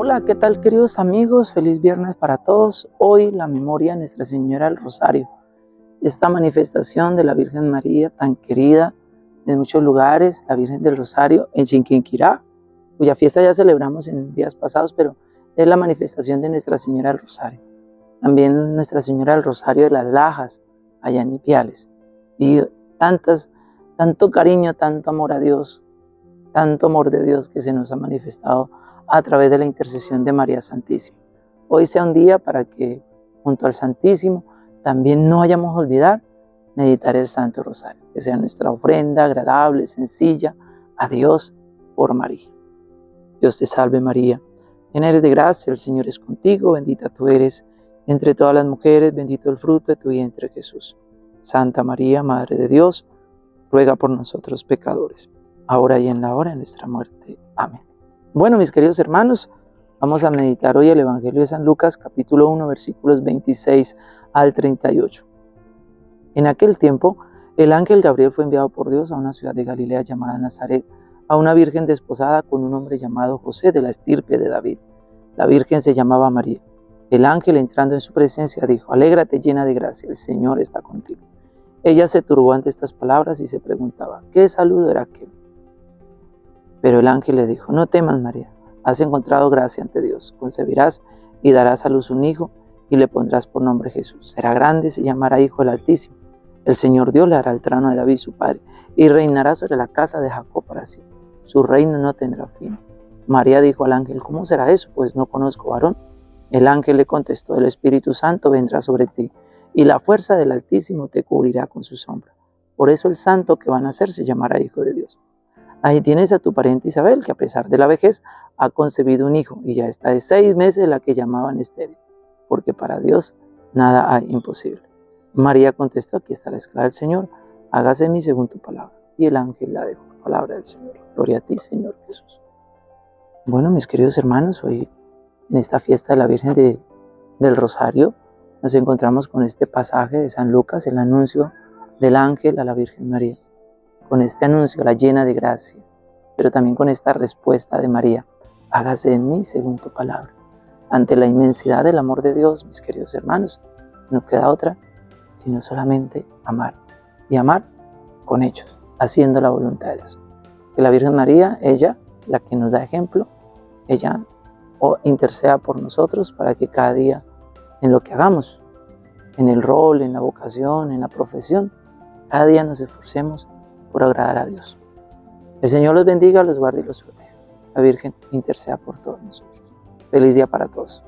Hola, ¿qué tal queridos amigos? Feliz viernes para todos. Hoy la memoria de Nuestra Señora del Rosario. Esta manifestación de la Virgen María tan querida en muchos lugares, la Virgen del Rosario en Chinquinquirá, cuya fiesta ya celebramos en días pasados, pero es la manifestación de Nuestra Señora del Rosario. También Nuestra Señora del Rosario de las Lajas, allá en Ipiales. Y tantas, tanto cariño, tanto amor a Dios, tanto amor de Dios que se nos ha manifestado a través de la intercesión de María Santísima. Hoy sea un día para que junto al Santísimo también no hayamos olvidar meditar el Santo Rosario, que sea nuestra ofrenda agradable, sencilla, a Dios por María. Dios te salve María, llena eres de gracia, el Señor es contigo, bendita tú eres entre todas las mujeres, bendito el fruto de tu vientre Jesús. Santa María, Madre de Dios, ruega por nosotros pecadores, ahora y en la hora de nuestra muerte. Amén. Bueno, mis queridos hermanos, vamos a meditar hoy el Evangelio de San Lucas, capítulo 1, versículos 26 al 38. En aquel tiempo, el ángel Gabriel fue enviado por Dios a una ciudad de Galilea llamada Nazaret, a una virgen desposada con un hombre llamado José de la estirpe de David. La virgen se llamaba María. El ángel entrando en su presencia dijo, Alégrate llena de gracia, el Señor está contigo. Ella se turbó ante estas palabras y se preguntaba, ¿qué saludo era aquel? Pero el ángel le dijo, no temas María, has encontrado gracia ante Dios, concebirás y darás a luz un hijo y le pondrás por nombre Jesús. Será grande y se llamará Hijo del Altísimo. El Señor Dios le hará el trono de David su padre y reinará sobre la casa de Jacob para sí. Su reino no tendrá fin. María dijo al ángel, ¿cómo será eso? Pues no conozco varón. El ángel le contestó, el Espíritu Santo vendrá sobre ti y la fuerza del Altísimo te cubrirá con su sombra. Por eso el santo que van a nacer se llamará Hijo de Dios. Ahí tienes a tu pariente Isabel, que a pesar de la vejez ha concebido un hijo y ya está de seis meses la que llamaban estéril, porque para Dios nada hay imposible. María contestó, aquí está la esclava del Señor, hágase mí según tu palabra. Y el ángel la dejó, palabra del Señor. Gloria a ti, Señor Jesús. Bueno, mis queridos hermanos, hoy en esta fiesta de la Virgen del Rosario nos encontramos con este pasaje de San Lucas, el anuncio del ángel a la Virgen María con este anuncio, la llena de gracia, pero también con esta respuesta de María, hágase en mí según tu palabra. Ante la inmensidad del amor de Dios, mis queridos hermanos, no queda otra sino solamente amar. Y amar con hechos, haciendo la voluntad de Dios. Que la Virgen María, ella, la que nos da ejemplo, ella o interceda por nosotros para que cada día en lo que hagamos, en el rol, en la vocación, en la profesión, cada día nos esforcemos por agradar a Dios. El Señor los bendiga, los guarde y los proteja. La Virgen interceda por todos nosotros. Feliz día para todos.